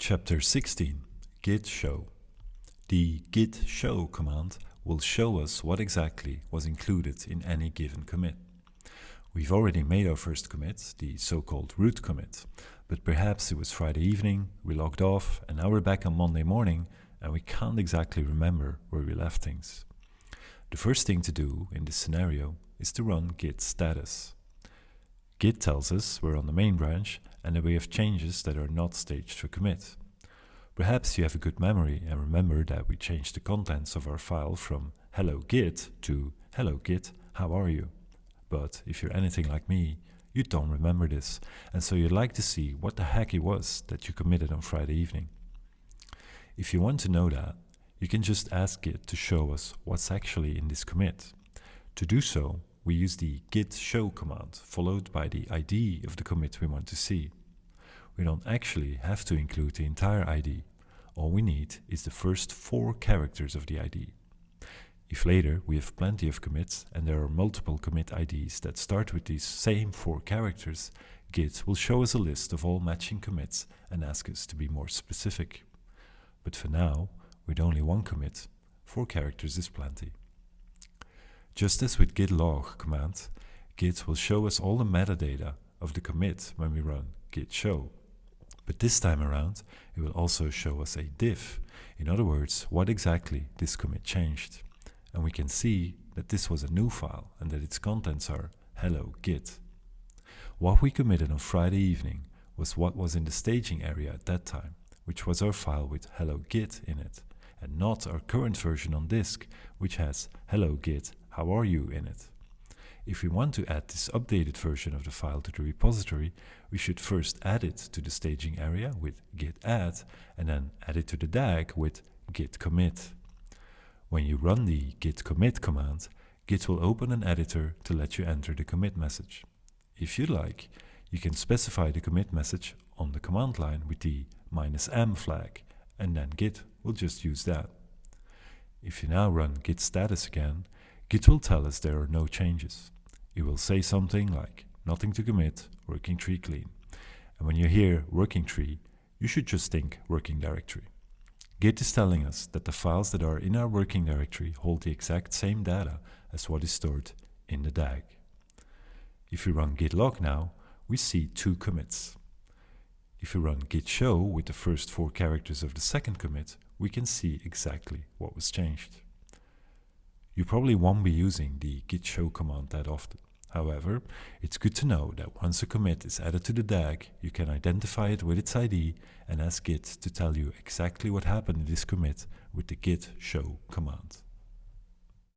Chapter 16 Git show. The git show command will show us what exactly was included in any given commit. We've already made our first commit, the so-called root commit, but perhaps it was Friday evening, we logged off, and now we're back on Monday morning, and we can't exactly remember where we left things. The first thing to do in this scenario is to run git status. Git tells us we're on the main branch and that we have changes that are not staged for commit. Perhaps you have a good memory and remember that we changed the contents of our file from hello git to hello git, how are you? But if you're anything like me, you don't remember this, and so you'd like to see what the heck it was that you committed on Friday evening. If you want to know that, you can just ask Git to show us what's actually in this commit. To do so, we use the git show command followed by the ID of the commit we want to see. We don't actually have to include the entire ID. All we need is the first four characters of the ID. If later we have plenty of commits and there are multiple commit IDs that start with these same four characters, Git will show us a list of all matching commits and ask us to be more specific. But for now, with only one commit, four characters is plenty. Just as with git log command, Git will show us all the metadata of the commit when we run git show. But this time around, it will also show us a diff, in other words, what exactly this commit changed. And we can see that this was a new file and that its contents are hello git. What we committed on Friday evening was what was in the staging area at that time, which was our file with hello git in it, and not our current version on disk, which has hello git how are you in it. If we want to add this updated version of the file to the repository, we should first add it to the staging area with git add and then add it to the DAG with git commit. When you run the git commit command, Git will open an editor to let you enter the commit message. If you like, you can specify the commit message on the command line with the "-m flag, and then Git will just use that. If you now run git status again, Git will tell us there are no changes. It will say something like nothing to commit, working tree clean. And when you hear working tree, you should just think working directory. Git is telling us that the files that are in our working directory hold the exact same data as what is stored in the DAG. If we run git log now, we see two commits. If we run git show with the first four characters of the second commit, we can see exactly what was changed. You probably won't be using the git show command that often. However, it's good to know that once a commit is added to the DAG, you can identify it with its ID and ask Git to tell you exactly what happened in this commit with the git show command.